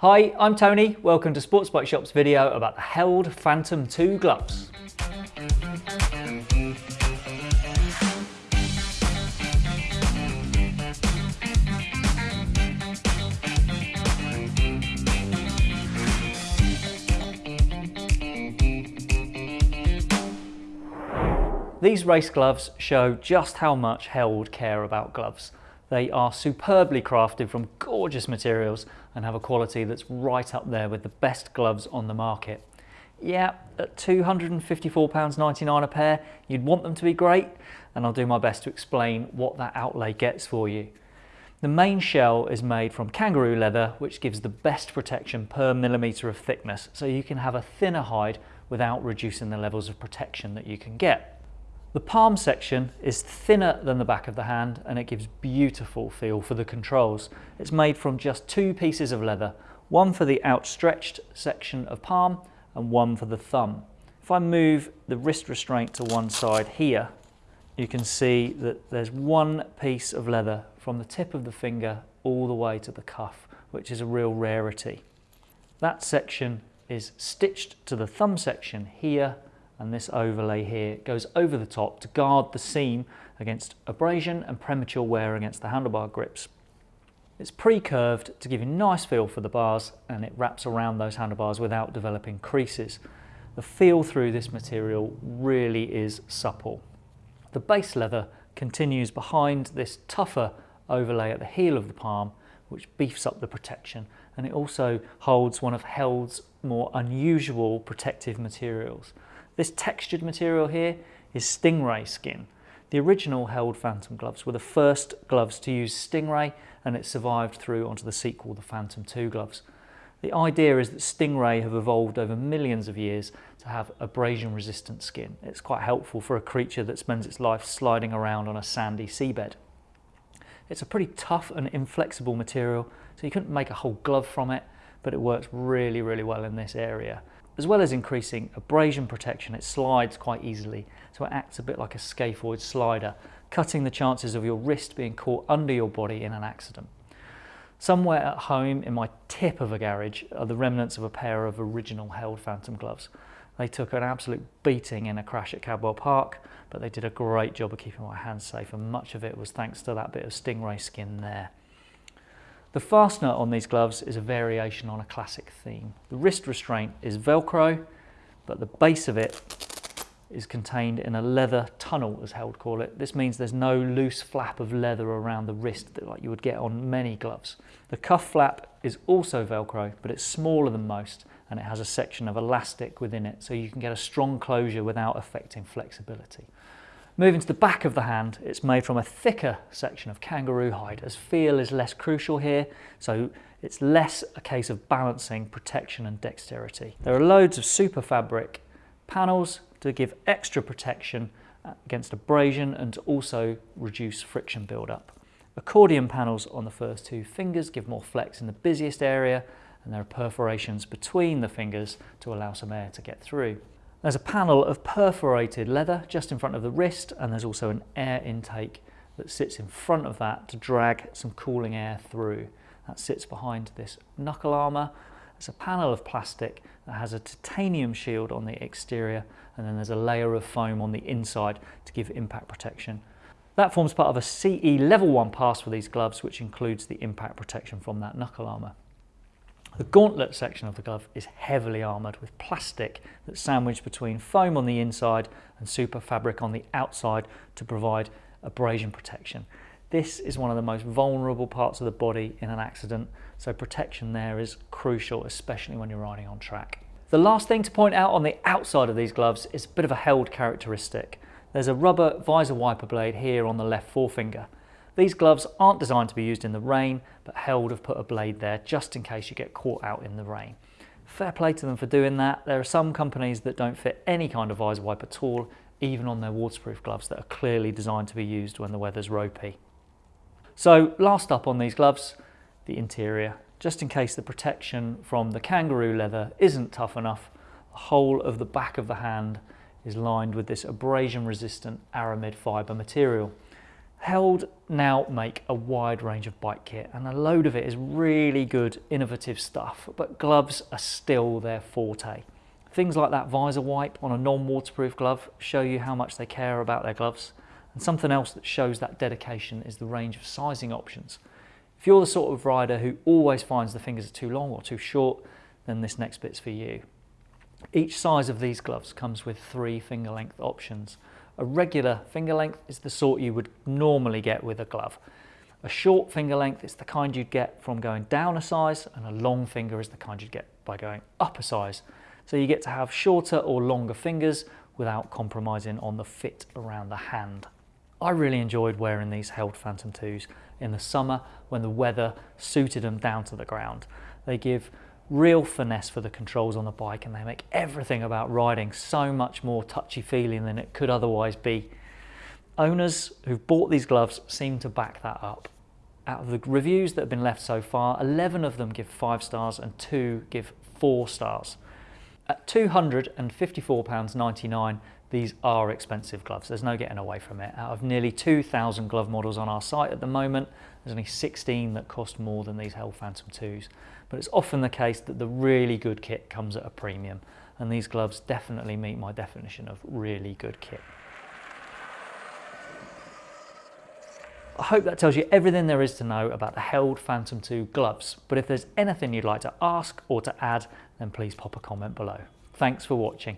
Hi, I'm Tony. Welcome to Sports Bike Shop's video about the Held Phantom 2 gloves. These race gloves show just how much Held care about gloves. They are superbly crafted from gorgeous materials and have a quality that's right up there with the best gloves on the market. Yeah, at £254.99 a pair, you'd want them to be great, and I'll do my best to explain what that outlay gets for you. The main shell is made from kangaroo leather, which gives the best protection per millimetre of thickness, so you can have a thinner hide without reducing the levels of protection that you can get. The palm section is thinner than the back of the hand and it gives beautiful feel for the controls. It's made from just two pieces of leather, one for the outstretched section of palm and one for the thumb. If I move the wrist restraint to one side here, you can see that there's one piece of leather from the tip of the finger all the way to the cuff, which is a real rarity. That section is stitched to the thumb section here and this overlay here goes over the top to guard the seam against abrasion and premature wear against the handlebar grips. It's pre-curved to give you a nice feel for the bars and it wraps around those handlebars without developing creases. The feel through this material really is supple. The base leather continues behind this tougher overlay at the heel of the palm which beefs up the protection and it also holds one of Held's more unusual protective materials. This textured material here is stingray skin. The original Held Phantom gloves were the first gloves to use stingray and it survived through onto the sequel, the Phantom 2 gloves. The idea is that stingray have evolved over millions of years to have abrasion resistant skin. It's quite helpful for a creature that spends its life sliding around on a sandy seabed. It's a pretty tough and inflexible material, so you couldn't make a whole glove from it, but it works really, really well in this area. As well as increasing abrasion protection, it slides quite easily, so it acts a bit like a scaphoid slider, cutting the chances of your wrist being caught under your body in an accident. Somewhere at home in my tip of a garage are the remnants of a pair of original Held Phantom gloves. They took an absolute beating in a crash at Cadwell Park, but they did a great job of keeping my hands safe and much of it was thanks to that bit of stingray skin there. The fastener on these gloves is a variation on a classic theme. The wrist restraint is Velcro, but the base of it is contained in a leather tunnel, as Held call it. This means there's no loose flap of leather around the wrist that like you would get on many gloves. The cuff flap is also Velcro, but it's smaller than most, and it has a section of elastic within it, so you can get a strong closure without affecting flexibility. Moving to the back of the hand, it's made from a thicker section of kangaroo hide as feel is less crucial here, so it's less a case of balancing protection and dexterity. There are loads of super fabric panels to give extra protection against abrasion and to also reduce friction buildup. Accordion panels on the first two fingers give more flex in the busiest area and there are perforations between the fingers to allow some air to get through. There's a panel of perforated leather just in front of the wrist and there's also an air intake that sits in front of that to drag some cooling air through. That sits behind this knuckle armour. It's a panel of plastic that has a titanium shield on the exterior and then there's a layer of foam on the inside to give impact protection. That forms part of a CE level 1 pass for these gloves which includes the impact protection from that knuckle armour. The gauntlet section of the glove is heavily armoured with plastic that's sandwiched between foam on the inside and super fabric on the outside to provide abrasion protection. This is one of the most vulnerable parts of the body in an accident, so protection there is crucial, especially when you're riding on track. The last thing to point out on the outside of these gloves is a bit of a held characteristic. There's a rubber visor wiper blade here on the left forefinger. These gloves aren't designed to be used in the rain, but Held have put a blade there just in case you get caught out in the rain. Fair play to them for doing that. There are some companies that don't fit any kind of visor wipe at all, even on their waterproof gloves that are clearly designed to be used when the weather's ropey. So last up on these gloves, the interior. Just in case the protection from the kangaroo leather isn't tough enough, the whole of the back of the hand is lined with this abrasion resistant aramid fibre material. Held now make a wide range of bike kit and a load of it is really good innovative stuff but gloves are still their forte. Things like that visor wipe on a non-waterproof glove show you how much they care about their gloves and something else that shows that dedication is the range of sizing options. If you're the sort of rider who always finds the fingers are too long or too short then this next bit's for you. Each size of these gloves comes with three finger length options a regular finger length is the sort you would normally get with a glove. A short finger length is the kind you'd get from going down a size and a long finger is the kind you'd get by going up a size. So you get to have shorter or longer fingers without compromising on the fit around the hand. I really enjoyed wearing these Held Phantom 2s in the summer when the weather suited them down to the ground. They give real finesse for the controls on the bike and they make everything about riding so much more touchy feeling than it could otherwise be. Owners who've bought these gloves seem to back that up. Out of the reviews that have been left so far, 11 of them give 5 stars and 2 give 4 stars. At £254.99 these are expensive gloves, there's no getting away from it. Out of nearly 2,000 glove models on our site at the moment, there's only 16 that cost more than these Held Phantom 2s. But it's often the case that the really good kit comes at a premium, and these gloves definitely meet my definition of really good kit. I hope that tells you everything there is to know about the Held Phantom 2 gloves, but if there's anything you'd like to ask or to add, then please pop a comment below. Thanks for watching.